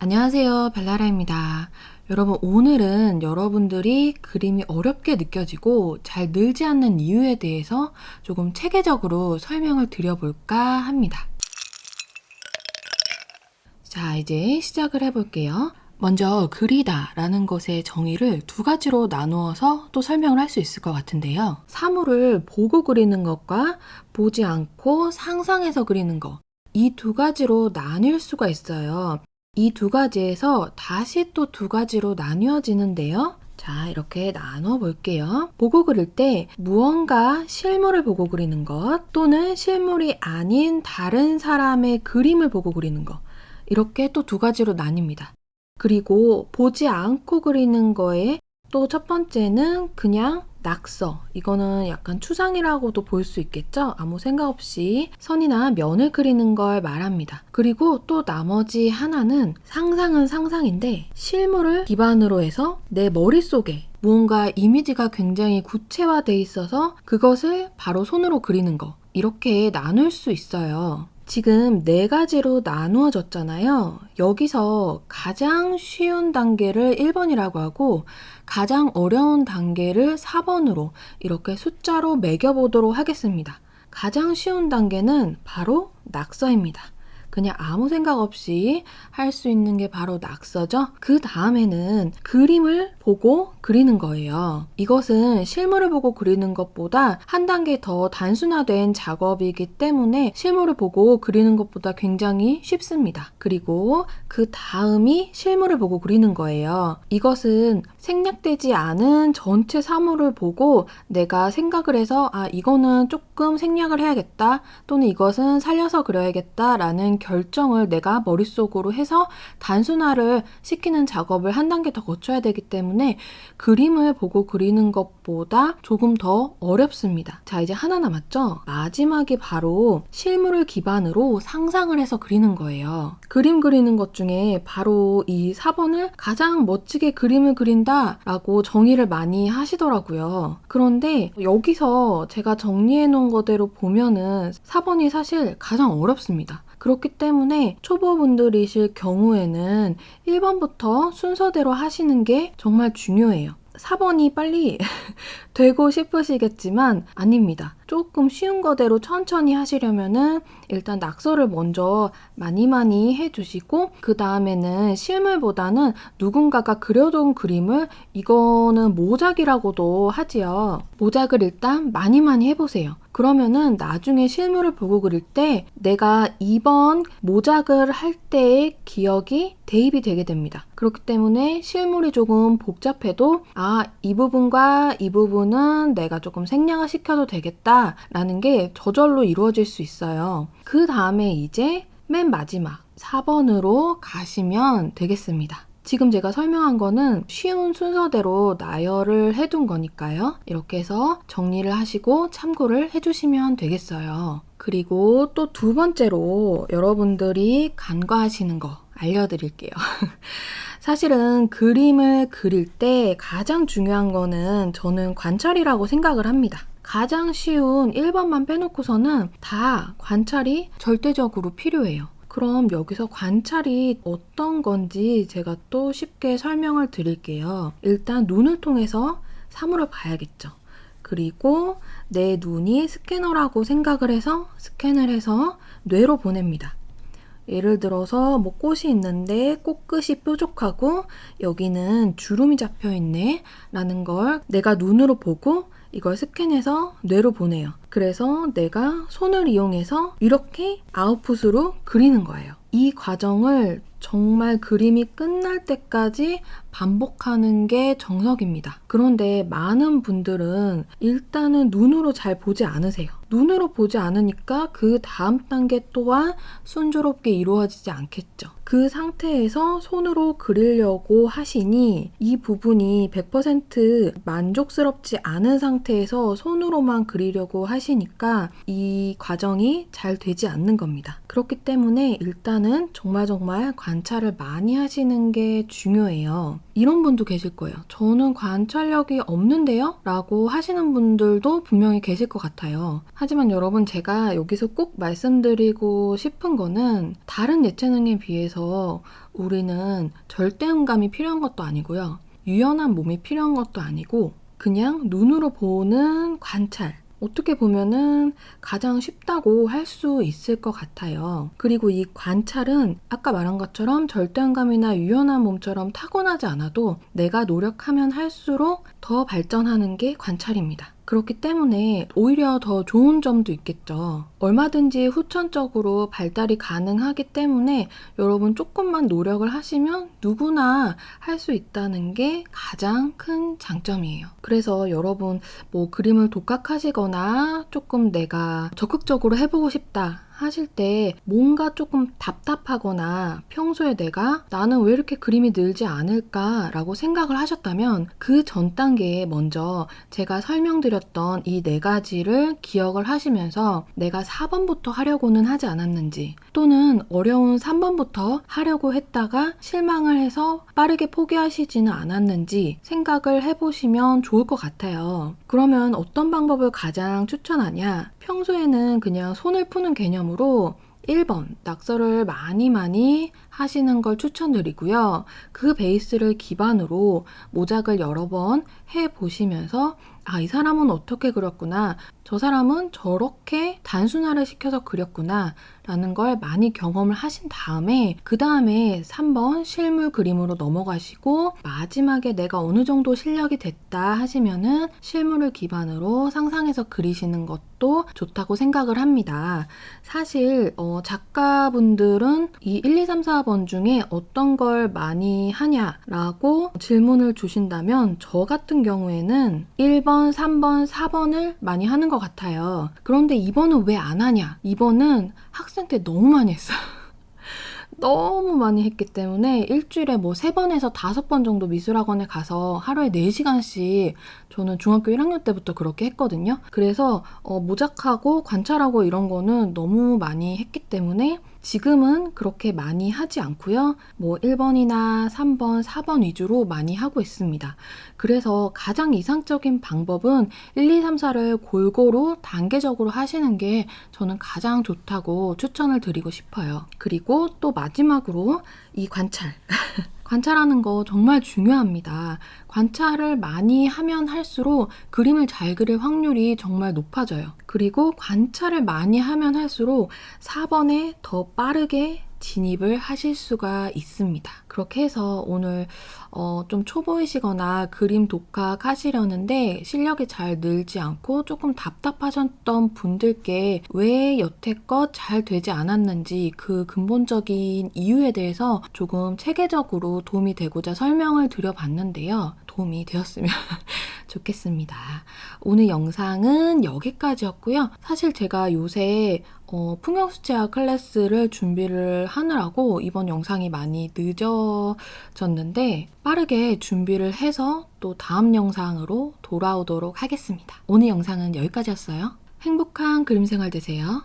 안녕하세요. 벨라라입니다. 여러분 오늘은 여러분들이 그림이 어렵게 느껴지고 잘 늘지 않는 이유에 대해서 조금 체계적으로 설명을 드려볼까 합니다. 자 이제 시작을 해볼게요. 먼저 그리다 라는 것의 정의를 두 가지로 나누어서 또 설명을 할 수 있을 것 같은데요. 사물을 보고 그리는 것과 보지 않고 상상해서 그리는 것. 이 두 가지로 나뉠 수가 있어요. 이 두 가지에서 다시 또 두 가지로 나뉘어지는데요. 자, 이렇게 나눠 볼게요. 보고 그릴 때 무언가 실물을 보고 그리는 것 또는 실물이 아닌 다른 사람의 그림을 보고 그리는 것. 이렇게 또 두 가지로 나뉩니다. 그리고 보지 않고 그리는 거에 또 첫 번째는 그냥 낙서. 이거는 약간 추상이라고도 볼 수 있겠죠? 아무 생각 없이 선이나 면을 그리는 걸 말합니다. 그리고 또 나머지 하나는 상상은 상상인데 실물을 기반으로 해서 내 머릿속에 무언가 이미지가 굉장히 구체화돼 있어서 그것을 바로 손으로 그리는 거. 이렇게 나눌 수 있어요 지금 네 가지로 나누어졌잖아요. 여기서 가장 쉬운 단계를 1번이라고 하고 가장 어려운 단계를 4번으로 이렇게 숫자로 매겨보도록 하겠습니다. 가장 쉬운 단계는 바로 낙서입니다. 그냥 아무 생각 없이 할 수 있는 게 바로 낙서죠. 그 다음에는 그림을 보고 그리는 거예요. 이것은 실물을 보고 그리는 것보다 한 단계 더 단순화된 작업이기 때문에 실물을 보고 그리는 것보다 굉장히 쉽습니다. 그리고 그 다음이 실물을 보고 그리는 거예요. 이것은 생략되지 않은 전체 사물을 보고 내가 생각을 해서 아 이거는 조금 생략을 해야겠다 또는 이것은 살려서 그려야겠다 라는 결정을 내가 머릿속으로 해서 단순화를 시키는 작업을 한 단계 더 거쳐야 되기 때문에 그림을 보고 그리는 것보다 조금 더 어렵습니다. 자 이제 하나 남았죠? 마지막이 바로 실물을 기반으로 상상을 해서 그리는 거예요. 그림 그리는 것 중에 바로 이 4번을 가장 멋지게 그림을 그린다 라고 정의를 많이 하시더라고요. 그런데 여기서 제가 정리해 놓은 거대로 보면은 4번이 사실 가장 어렵습니다. 그렇기 때문에 초보분들이실 경우에는 1번부터 순서대로 하시는 게 정말 중요해요. 4번이 빨리 되고 싶으시겠지만 아닙니다. 조금 쉬운 거대로 천천히 하시려면은 일단 낙서를 먼저 많이 많이 해주시고 그 다음에는 실물보다는 누군가가 그려둔 그림을 이거는 모작이라고도 하지요. 모작을 일단 많이 많이 해보세요. 그러면은 나중에 실물을 보고 그릴 때 내가 이번 모작을 할 때의 기억이 대입이 되게 됩니다. 그렇기 때문에 실물이 조금 복잡해도 아, 이 부분과 이 부분은 내가 조금 생략을 시켜도 되겠다 라는 게 저절로 이루어질 수 있어요. 그 다음에 이제 맨 마지막 4번으로 가시면 되겠습니다. 지금 제가 설명한 거는 쉬운 순서대로 나열을 해둔 거니까요. 이렇게 해서 정리를 하시고 참고를 해주시면 되겠어요. 그리고 또 두 번째로 여러분들이 간과하시는 거 알려드릴게요. 사실은 그림을 그릴 때 가장 중요한 거는 저는 관찰이라고 생각을 합니다. 가장 쉬운 1번만 빼놓고서는 다 관찰이 절대적으로 필요해요. 그럼 여기서 관찰이 어떤 건지 제가 또 쉽게 설명을 드릴게요. 일단 눈을 통해서 사물을 봐야겠죠. 그리고 내 눈이 스캐너라고 생각을 해서 스캔을 해서 뇌로 보냅니다. 예를 들어서 뭐 꽃이 있는데 꽃끝이 뾰족하고 여기는 주름이 잡혀 있네 라는 걸 내가 눈으로 보고 이걸 스캔해서 뇌로 보내요. 그래서 내가 손을 이용해서 이렇게 아웃풋으로 그리는 거예요. 이 과정을 정말 그림이 끝날 때까지 반복하는 게 정석입니다. 그런데 많은 분들은 일단은 눈으로 잘 보지 않으세요. 눈으로 보지 않으니까 그 다음 단계 또한 순조롭게 이루어지지 않겠죠. 그 상태에서 손으로 그리려고 하시니 이 부분이 100% 만족스럽지 않은 상태에서 손으로만 그리려고 하시니까 이 과정이 잘 되지 않는 겁니다. 그렇기 때문에 일단은 정말 정말 관찰을 많이 하시는 게 중요해요. 이런 분도 계실 거예요. 저는 관찰력이 없는데요? 라고 하시는 분들도 분명히 계실 것 같아요. 하지만 여러분 제가 여기서 꼭 말씀드리고 싶은 거는 다른 예체능에 비해서 우리는 절대음감이 필요한 것도 아니고요. 유연한 몸이 필요한 것도 아니고 그냥 눈으로 보는 관찰. 어떻게 보면은 가장 쉽다고 할 수 있을 것 같아요. 그리고 이 관찰은 아까 말한 것처럼 절대음감이나 유연한 몸처럼 타고나지 않아도 내가 노력하면 할수록 더 발전하는 게 관찰입니다. 그렇기 때문에 오히려 더 좋은 점도 있겠죠. 얼마든지 후천적으로 발달이 가능하기 때문에 여러분 조금만 노력을 하시면 누구나 할 수 있다는 게 가장 큰 장점이에요. 그래서 여러분 뭐 그림을 독학하시거나 조금 내가 적극적으로 해보고 싶다 하실 때 뭔가 조금 답답하거나 평소에 내가 나는 왜 이렇게 그림이 늘지 않을까 라고 생각을 하셨다면 그 전 단계에 먼저 제가 설명드렸던 이 네 가지를 기억을 하시면서 내가 4번부터 하려고는 하지 않았는지 또는 어려운 3번부터 하려고 했다가 실망을 해서 빠르게 포기하시지는 않았는지 생각을 해보시면 좋을 것 같아요. 그러면 어떤 방법을 가장 추천하냐? 평소에는 그냥 손을 푸는 개념으로 1번 낙서를 많이 많이 하시는 걸 추천드리고요. 그 베이스를 기반으로 모작을 여러 번 해 보시면서 아, 이 사람은 어떻게 그렸구나. 저 사람은 저렇게 단순화를 시켜서 그렸구나. 라는 걸 많이 경험을 하신 다음에 그 다음에 3번 실물 그림으로 넘어가시고 마지막에 내가 어느 정도 실력이 됐다 하시면은 실물을 기반으로 상상해서 그리시는 것도 좋다고 생각을 합니다. 사실 어, 작가분들은 이 1, 2, 3, 4번 중에 어떤 걸 많이 하냐라고 질문을 주신다면 저 같은 경우에는 1번, 3번, 4번을 많이 하는 것 같아요. 그런데 2번은 왜 안 하냐? 2번은 학생 때 너무 많이 했어요. 너무 많이 했기 때문에 일주일에 뭐 3번에서 5번 정도 미술학원에 가서 하루에 4시간씩 저는 중학교 1학년 때부터 그렇게 했거든요. 그래서 어, 모작하고 관찰하고 이런 거는 너무 많이 했기 때문에 지금은 그렇게 많이 하지 않고요. 뭐 1번이나 3번, 4번 위주로 많이 하고 있습니다. 그래서 가장 이상적인 방법은 1, 2, 3, 4를 골고루 단계적으로 하시는 게 저는 가장 좋다고 추천을 드리고 싶어요. 그리고 또 마지막으로 이 관찰. 관찰하는 거 정말 중요합니다. 관찰을 많이 하면 할수록 그림을 잘 그릴 확률이 정말 높아져요. 그리고 관찰을 많이 하면 할수록 4번에 더 빠르게 진입을 하실 수가 있습니다. 그렇게 해서 오늘 어, 좀 초보이시거나 그림 독학 하시려는데 실력이 잘 늘지 않고 조금 답답하셨던 분들께 왜 여태껏 잘 되지 않았는지 그 근본적인 이유에 대해서 조금 체계적으로 도움이 되고자 설명을 드려봤는데요. 도움이 되었으면 좋겠습니다. 오늘 영상은 여기까지였고요. 사실 제가 요새 어, 풍경수채화 클래스를 준비를 하느라고 이번 영상이 많이 늦어졌는데 빠르게 준비를 해서 또 다음 영상으로 돌아오도록 하겠습니다. 오늘 영상은 여기까지였어요. 행복한 그림 생활 되세요.